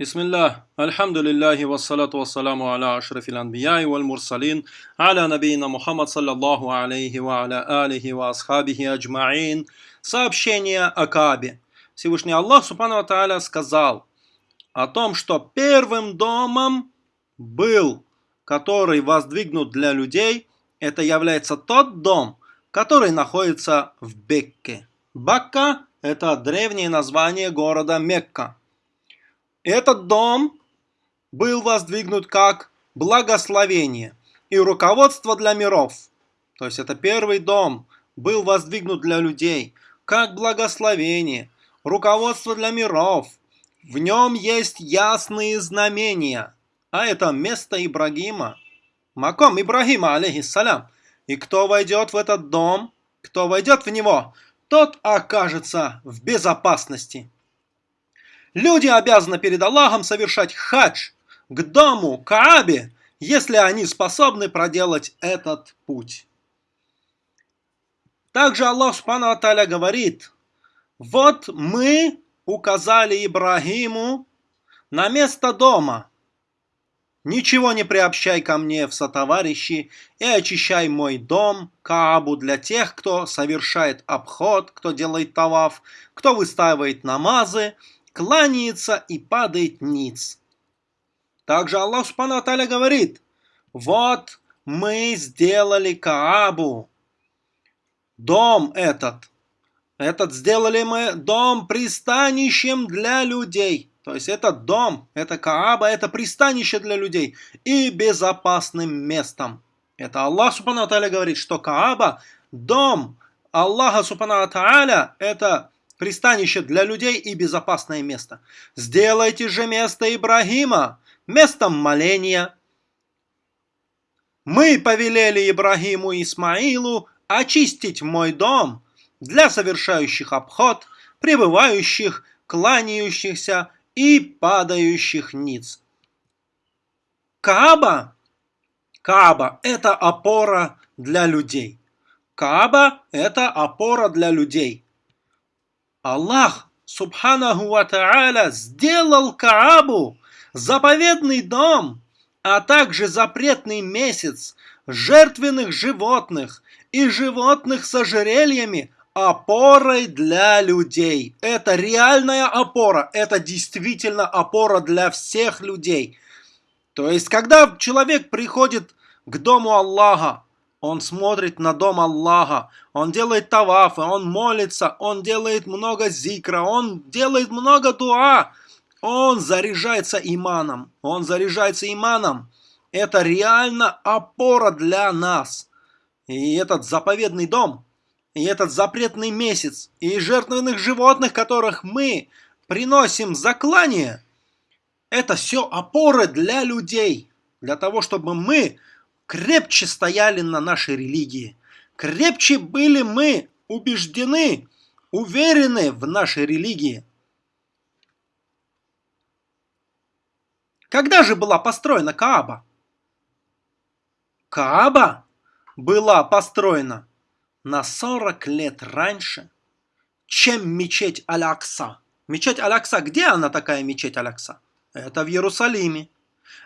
Бисмиллах, альхамдулиллахи, вассалату вассаламу аля ашрафил анбияи валь мурсалин, аля набиина Мухаммад, саллаллаху алейхи ва аля алихи ва асхабихи аджмаин. Сообщение о Каабе. Всевышний Аллах, субхану ва сказал о том, что первым домом был, который воздвигнут для людей, это является тот дом, который находится в Бекке. Бакка – это древнее название города Мекка этот дом был воздвигнут как благословение и руководство для миров. То есть это первый дом был воздвигнут для людей как благословение, руководство для миров. В нем есть ясные знамения. А это место Ибрагима. Маком Ибрагима, алейхиссалям. И кто войдет в этот дом, кто войдет в него, тот окажется в безопасности. Люди обязаны перед Аллахом совершать хадж к дому Каабе, если они способны проделать этот путь. Также Аллах Субхану Аталя говорит, вот мы указали Ибрагиму на место дома. Ничего не приобщай ко мне в сотоварищи и очищай мой дом, Каабу, для тех, кто совершает обход, кто делает таваф, кто выстаивает намазы, кланяется и падает ниц. Также Аллах Субхану говорит, вот мы сделали Каабу, дом этот, этот сделали мы дом пристанищем для людей. То есть этот дом, это Кааба, это пристанище для людей и безопасным местом. Это Аллах Субхану говорит, что Кааба, дом Аллаха Субхану это пристанище для людей и безопасное место. Сделайте же место Ибрагима местом моления. Мы повелели Ибрагиму и Исмаилу очистить мой дом для совершающих обход, пребывающих, кланяющихся и падающих ниц. Кааба, Кааба – это опора для людей. Кааба – это опора для людей – Аллах, субханаху ва сделал Каабу, заповедный дом, а также запретный месяц, жертвенных животных и животных с ожерельями опорой для людей. Это реальная опора, это действительно опора для всех людей. То есть, когда человек приходит к дому Аллаха, он смотрит на дом Аллаха, он делает тавафы, он молится, он делает много зикра, он делает много дуа. Он заряжается иманом, он заряжается иманом. Это реально опора для нас. И этот заповедный дом, и этот запретный месяц, и жертвенных животных, которых мы приносим заклание, это все опоры для людей, для того, чтобы мы крепче стояли на нашей религии. Крепче были мы убеждены, уверены в нашей религии. Когда же была построена Кааба? Кааба была построена на 40 лет раньше, чем мечеть Алякса. Мечеть Алякса, где она такая мечеть Алякса? Это в Иерусалиме.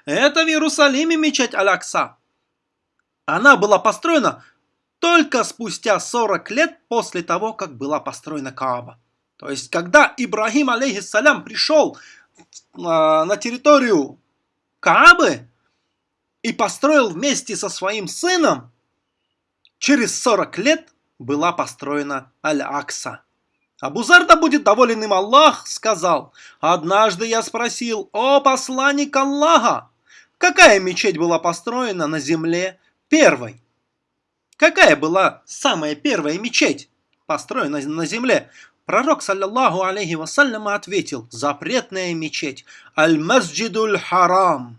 Это в Иерусалиме мечеть Алякса. Она была построена только спустя 40 лет после того, как была построена Кааба. То есть, когда Ибрагим, алейхиссалям, пришел а, на территорию Каабы и построил вместе со своим сыном, через 40 лет была построена Аль-Акса. Абузар да будет доволен им Аллах, сказал, «Однажды я спросил, о посланник Аллаха, какая мечеть была построена на земле, первой. Какая была самая первая мечеть, построена на земле? Пророк, саллиллаху алейхи вассалям, ответил, запретная мечеть, аль-масджидуль харам.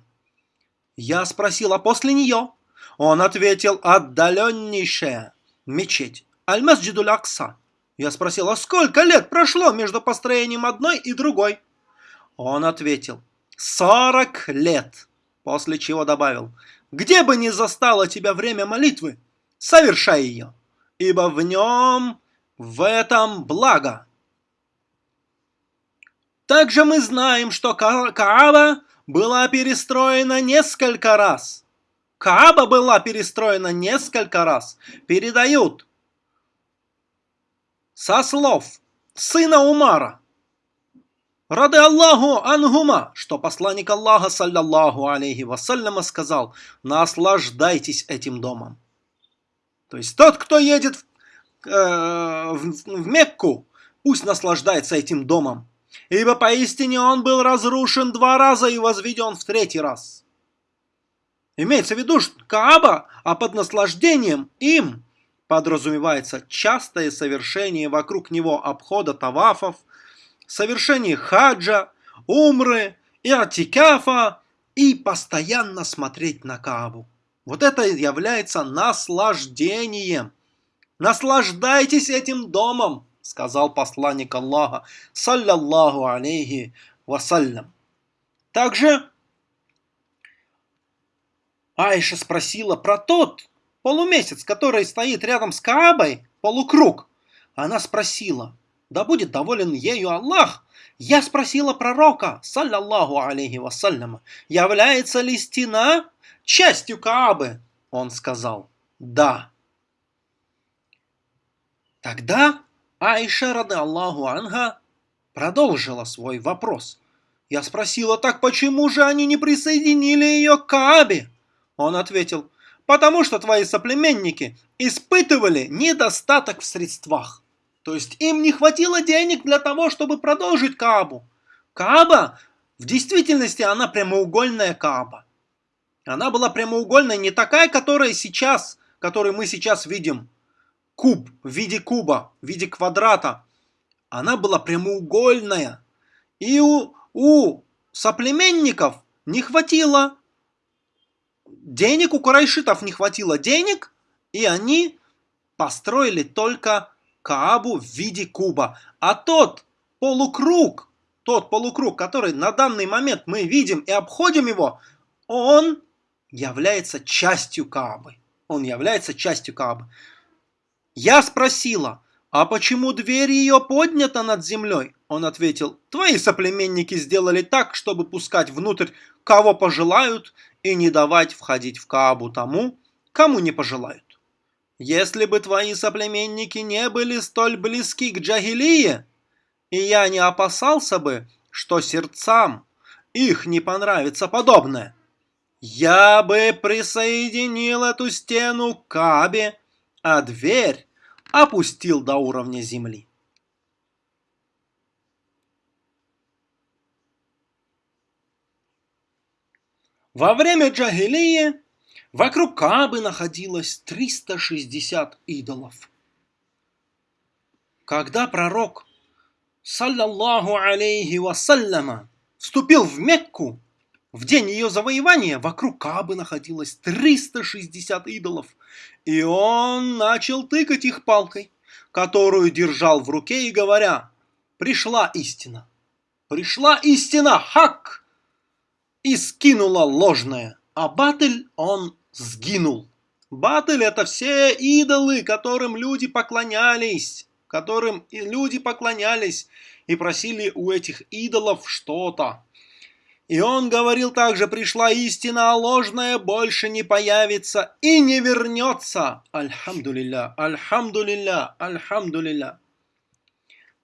Я спросил, а после нее? Он ответил, отдаленнейшая мечеть, аль-масджидуль акса. Я спросил, а сколько лет прошло между построением одной и другой? Он ответил, 40 лет, после чего добавил, где бы ни застало тебя время молитвы, совершай ее, ибо в нем, в этом благо. Также мы знаем, что Кааба была перестроена несколько раз. Кааба была перестроена несколько раз. Передают со слов сына Умара, Рады Аллаху ангума, что посланник Аллаха, саллаллаху алейхи вассаляма, сказал, наслаждайтесь этим домом. То есть тот, кто едет в, э, в, в Мекку, пусть наслаждается этим домом. Ибо поистине он был разрушен два раза и возведен в третий раз. Имеется в виду, что Кааба, а под наслаждением им подразумевается частое совершение вокруг него обхода тавафов, совершение хаджа, умры, и атикафа и постоянно смотреть на Каабу. Вот это является наслаждением. Наслаждайтесь этим домом, сказал посланник Аллаха, саллаллаху алейхи вассалям. Также Айша спросила про тот полумесяц, который стоит рядом с Каабой, полукруг. Она спросила, да будет доволен ею Аллах. Я спросила пророка, саллаллаху алейхи вассаляма, является ли стена частью Каабы? Он сказал, да. Тогда Айша, рады Аллаху Анга, продолжила свой вопрос. Я спросила, так почему же они не присоединили ее к Каабе? Он ответил, потому что твои соплеменники испытывали недостаток в средствах. То есть им не хватило денег для того, чтобы продолжить Каабу. Кааба, в действительности, она прямоугольная Кааба. Она была прямоугольная, не такая, которая сейчас, которую мы сейчас видим. Куб в виде куба, в виде квадрата. Она была прямоугольная. И у, у соплеменников не хватило денег, у карайшитов не хватило денег, и они построили только Каабу в виде куба. А тот полукруг, тот полукруг, который на данный момент мы видим и обходим его, он является частью Каабы. Он является частью Каабы. Я спросила, а почему дверь ее поднята над землей? Он ответил, твои соплеменники сделали так, чтобы пускать внутрь кого пожелают и не давать входить в Каабу тому, кому не пожелают. Если бы твои соплеменники не были столь близки к Джагилии, и я не опасался бы, что сердцам их не понравится подобное, я бы присоединил эту стену к Кабе, а дверь опустил до уровня земли. Во время Джагилии Вокруг Каабы находилось 360 идолов. Когда пророк, саллаллаху алейхи вассаляма, вступил в Мекку, в день ее завоевания вокруг Каабы находилось 360 идолов, и он начал тыкать их палкой, которую держал в руке и говоря, «Пришла истина! Пришла истина! Хак!» И скинула ложное, а Батыль он сгинул. Батель это все идолы, которым люди поклонялись, которым люди поклонялись и просили у этих идолов что-то. И он говорил также, пришла истина, а ложная больше не появится и не вернется. Альхамдулилля, альхамдулилля, альхамдулилля.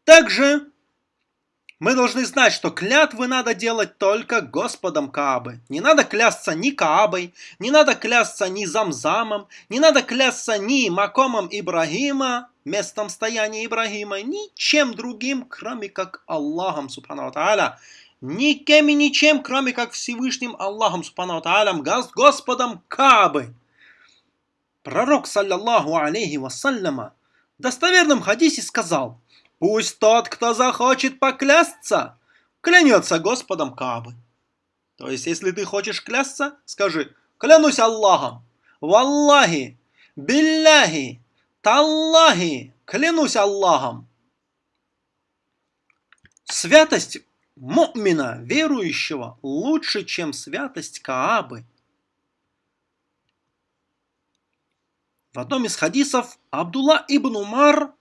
Также мы должны знать, что клятвы надо делать только Господом Каабы. Не надо клясться ни Каабой, не надо клясться ни Замзамом, не надо клясться ни Макомом Ибрагима, местом стояния Ибрагима, ничем другим, кроме как Аллахом, субхану тааля. Никем и ничем, кроме как Всевышним Аллахом, субхану тааля, Господом Каабы. Пророк, саллаллаху алейхи вассаляма, в достоверном хадисе сказал – Пусть тот, кто захочет поклясться, клянется Господом Каабы. То есть, если ты хочешь клясться, скажи, клянусь Аллахом, Валлахи, Билляхи, Таллахи, клянусь Аллахом. Святость мумина, верующего, лучше, чем святость Каабы. В одном из хадисов Абдулла ибн Умар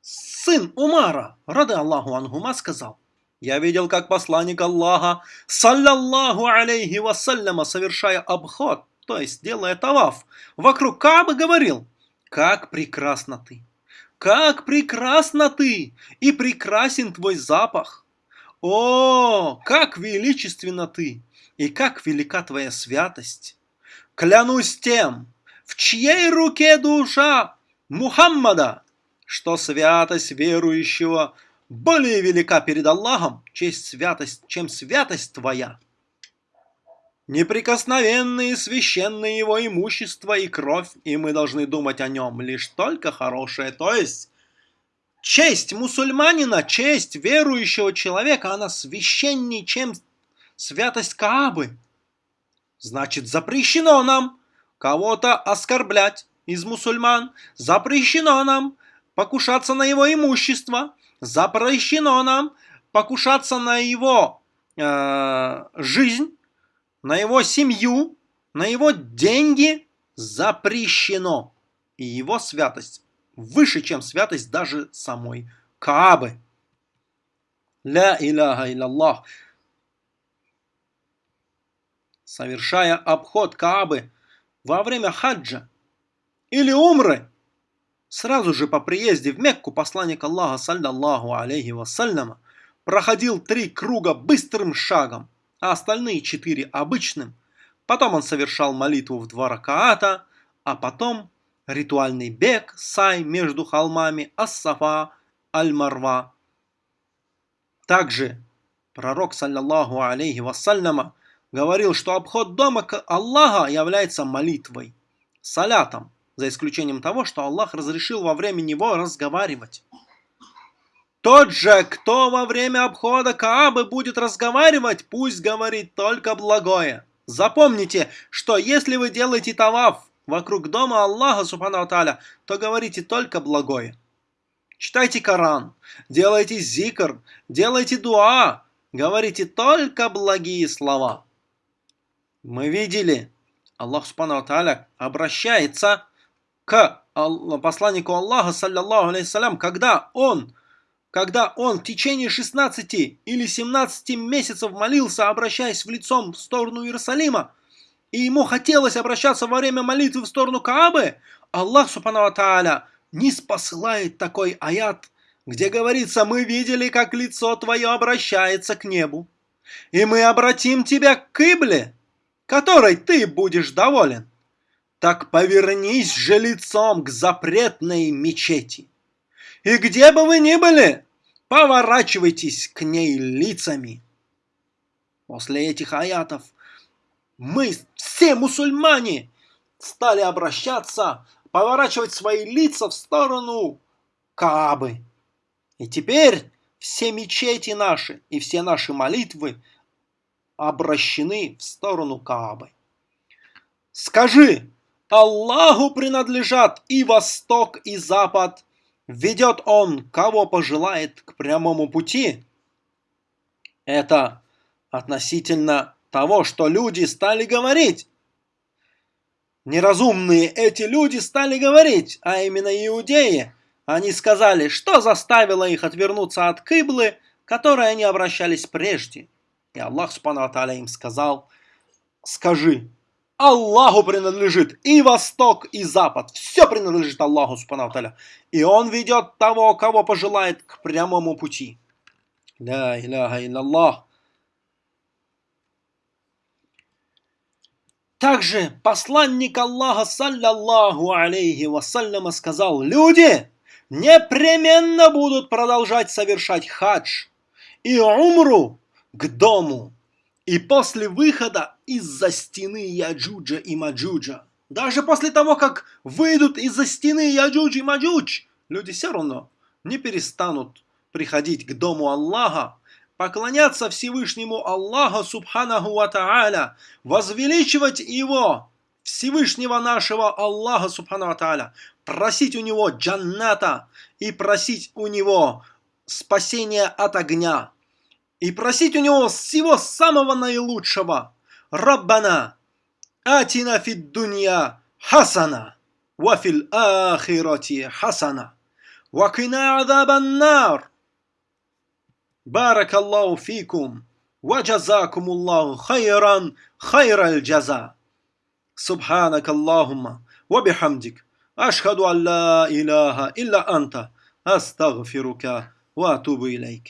сын Умара, рады Аллаху Ангума, сказал, Я видел, как посланник Аллаха, саллаллаху алейхи вассаляма, совершая обход, то есть делая таваф, вокруг Каабы говорил, как прекрасна ты, как прекрасна ты, и прекрасен твой запах. О, как величественна ты, и как велика твоя святость. Клянусь тем, в чьей руке душа Мухаммада, что святость верующего более велика перед Аллахом, честь святость, чем святость твоя. Неприкосновенные священные его имущество и кровь, и мы должны думать о нем лишь только хорошее. То есть, честь мусульманина, честь верующего человека, она священнее, чем святость Каабы. Значит, запрещено нам кого-то оскорблять из мусульман, запрещено нам покушаться на его имущество, запрещено нам покушаться на его э, жизнь, на его семью, на его деньги запрещено. И его святость выше, чем святость даже самой Каабы. Ля иляха илlallah. Совершая обход Каабы во время хаджа или умры, сразу же по приезде в Мекку посланник Аллаха, саллаллаху алейхи вассаляма, проходил три круга быстрым шагом – а остальные четыре обычным. Потом он совершал молитву в два ракаата, а потом ритуальный бег, сай между холмами Ас-Сафа, Аль-Марва. Также пророк, саллаллаху алейхи вассаляма, говорил, что обход дома к Аллаха является молитвой, салятом, за исключением того, что Аллах разрешил во время него разговаривать. Тот же, кто во время обхода Каабы будет разговаривать, пусть говорит только благое. Запомните, что если вы делаете таваф вокруг дома Аллаха, субхану таля, то говорите только благое. Читайте Коран, делайте зикр, делайте дуа, говорите только благие слова. Мы видели, Аллах субхану таля обращается к посланнику Аллаха, саллаллаху алейхиссалям, когда он когда он в течение 16 или 17 месяцев молился, обращаясь в лицом в сторону Иерусалима, и ему хотелось обращаться во время молитвы в сторону Каабы, Аллах Субхану Тааля не спосылает такой аят, где говорится, мы видели, как лицо твое обращается к небу, и мы обратим тебя к Кибле, которой ты будешь доволен. Так повернись же лицом к запретной мечети. И где бы вы ни были, поворачивайтесь к ней лицами. После этих аятов мы, все мусульмане, стали обращаться, поворачивать свои лица в сторону Каабы. И теперь все мечети наши и все наши молитвы обращены в сторону Каабы. Скажи, Аллаху принадлежат и восток, и запад, ведет он, кого пожелает, к прямому пути. Это относительно того, что люди стали говорить. Неразумные эти люди стали говорить, а именно иудеи. Они сказали, что заставило их отвернуться от Кыблы, которой они обращались прежде. И Аллах Субхану им сказал, скажи, Аллаху принадлежит и восток, и запад. Все принадлежит Аллаху, субхану И Он ведет того, кого пожелает, к прямому пути. Ля иляха илляллах. Также посланник Аллаха, صلى الله عليه وسلم, сказал, люди непременно будут продолжать совершать хадж и умру к дому и после выхода из-за стены Яджуджа и Маджуджа, даже после того, как выйдут из-за стены Яджудж и Маджудж, люди все равно не перестанут приходить к дому Аллаха, поклоняться Всевышнему Аллаху Субханаху Ва Тааля, возвеличивать Его, Всевышнего нашего Аллаха Субхану Ва Тааля, просить у Него джанната и просить у Него спасения от огня и просить у него всего самого наилучшего. Раббана, атина фид дунья хасана, вафил ахирати хасана, вакина азабан нар. بارك الله فيكم وجزاكم الله خيرا خير الجزاء سبحانك اللهم وبحمدك أشهد أن لا إله إلا أنت أستغفرك وأتوب إليك